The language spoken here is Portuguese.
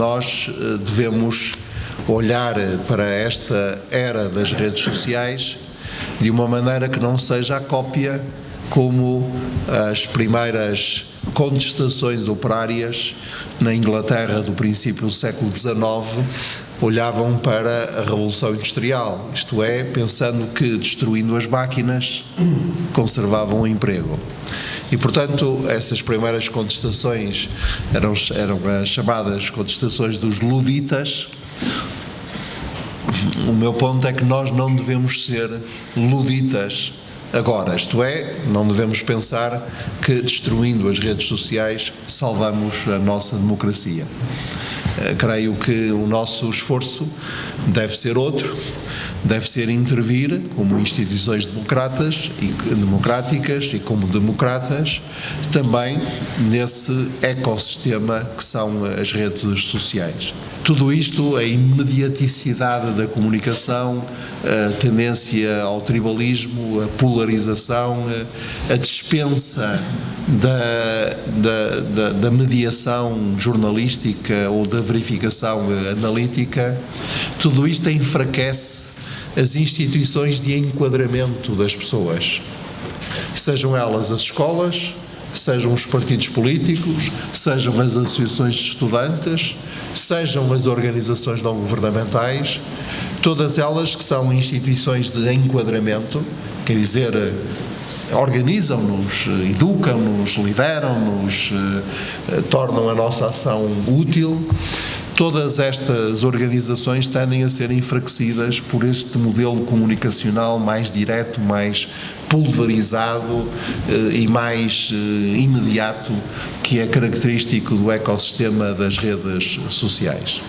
nós eh, devemos olhar para esta era das redes sociais de uma maneira que não seja a cópia como as primeiras contestações operárias na Inglaterra do princípio do século XIX olhavam para a Revolução Industrial, isto é, pensando que destruindo as máquinas conservavam o emprego. E, portanto, essas primeiras contestações eram, eram as chamadas contestações dos luditas. O meu ponto é que nós não devemos ser luditas Agora, isto é, não devemos pensar que destruindo as redes sociais salvamos a nossa democracia. Eh, creio que o nosso esforço deve ser outro, deve ser intervir como instituições democratas e, democráticas e como democratas também nesse ecossistema que são as redes sociais. Tudo isto, a imediaticidade da comunicação, a tendência ao tribalismo, a polarização, a dispensa da, da, da, da mediação jornalística ou da verificação analítica, tudo isto enfraquece as instituições de enquadramento das pessoas, sejam elas as escolas, sejam os partidos políticos, sejam as associações de estudantes, sejam as organizações não governamentais, todas elas que são instituições de enquadramento, quer dizer, organizam-nos, educam-nos, lideram-nos, eh, tornam a nossa ação útil. Todas estas organizações tendem a ser enfraquecidas por este modelo comunicacional mais direto, mais pulverizado eh, e mais eh, imediato que é característico do ecossistema das redes sociais.